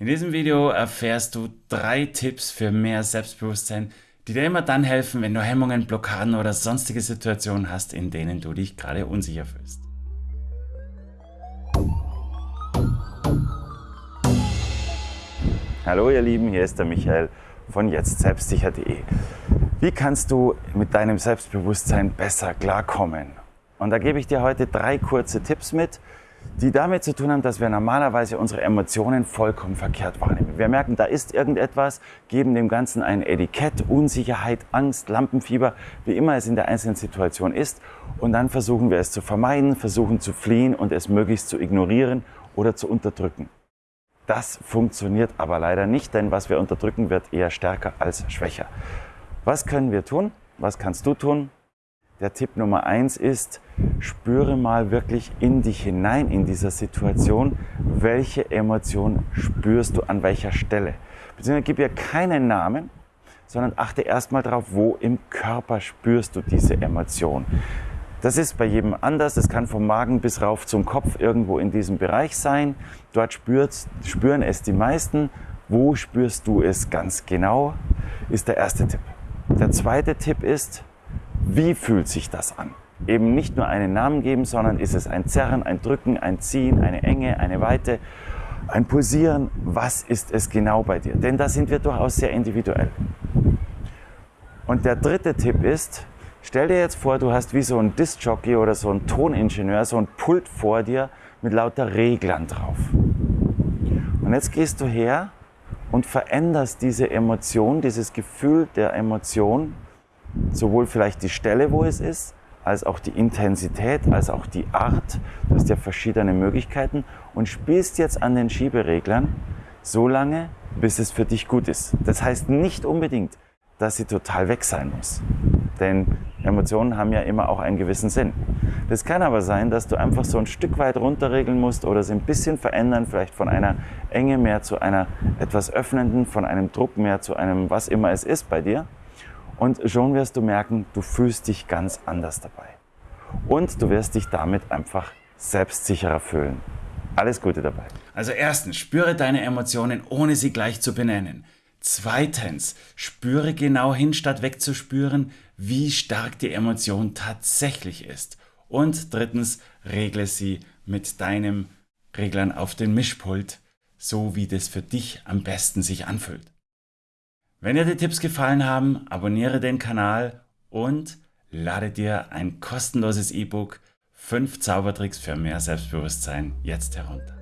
In diesem Video erfährst du drei Tipps für mehr Selbstbewusstsein, die dir immer dann helfen, wenn du Hemmungen, Blockaden oder sonstige Situationen hast, in denen du dich gerade unsicher fühlst. Hallo ihr Lieben, hier ist der Michael von jetztselbstsicher.de. Wie kannst du mit deinem Selbstbewusstsein besser klarkommen? Und da gebe ich dir heute drei kurze Tipps mit, die damit zu tun haben, dass wir normalerweise unsere Emotionen vollkommen verkehrt wahrnehmen. Wir merken, da ist irgendetwas, geben dem Ganzen ein Etikett, Unsicherheit, Angst, Lampenfieber, wie immer es in der einzelnen Situation ist. Und dann versuchen wir es zu vermeiden, versuchen zu fliehen und es möglichst zu ignorieren oder zu unterdrücken. Das funktioniert aber leider nicht, denn was wir unterdrücken, wird eher stärker als schwächer. Was können wir tun? Was kannst du tun? Der Tipp Nummer eins ist, spüre mal wirklich in dich hinein in dieser Situation, welche Emotion spürst du an welcher Stelle. Beziehungsweise gib ihr keinen Namen, sondern achte erstmal darauf, wo im Körper spürst du diese Emotion. Das ist bei jedem anders. Es kann vom Magen bis rauf zum Kopf irgendwo in diesem Bereich sein. Dort spüren es die meisten. Wo spürst du es ganz genau? Ist der erste Tipp. Der zweite Tipp ist, wie fühlt sich das an? Eben nicht nur einen Namen geben, sondern ist es ein Zerren, ein Drücken, ein Ziehen, eine Enge, eine Weite, ein Pulsieren? Was ist es genau bei dir? Denn da sind wir durchaus sehr individuell. Und der dritte Tipp ist, stell dir jetzt vor, du hast wie so ein Disc-Jockey oder so ein Toningenieur, so ein Pult vor dir mit lauter Reglern drauf. Und jetzt gehst du her und veränderst diese Emotion, dieses Gefühl der Emotion sowohl vielleicht die Stelle, wo es ist, als auch die Intensität, als auch die Art. Du hast ja verschiedene Möglichkeiten und spielst jetzt an den Schiebereglern so lange, bis es für dich gut ist. Das heißt nicht unbedingt, dass sie total weg sein muss. Denn Emotionen haben ja immer auch einen gewissen Sinn. Das kann aber sein, dass du einfach so ein Stück weit runterregeln musst oder sie ein bisschen verändern, vielleicht von einer Enge mehr zu einer etwas öffnenden, von einem Druck mehr zu einem was immer es ist bei dir. Und schon wirst du merken, du fühlst dich ganz anders dabei. Und du wirst dich damit einfach selbstsicherer fühlen. Alles Gute dabei. Also erstens, spüre deine Emotionen, ohne sie gleich zu benennen. Zweitens, spüre genau hin, statt wegzuspüren, wie stark die Emotion tatsächlich ist. Und drittens, regle sie mit deinem Reglern auf den Mischpult, so wie das für dich am besten sich anfühlt. Wenn dir die Tipps gefallen haben, abonniere den Kanal und lade dir ein kostenloses E-Book 5 Zaubertricks für mehr Selbstbewusstsein jetzt herunter.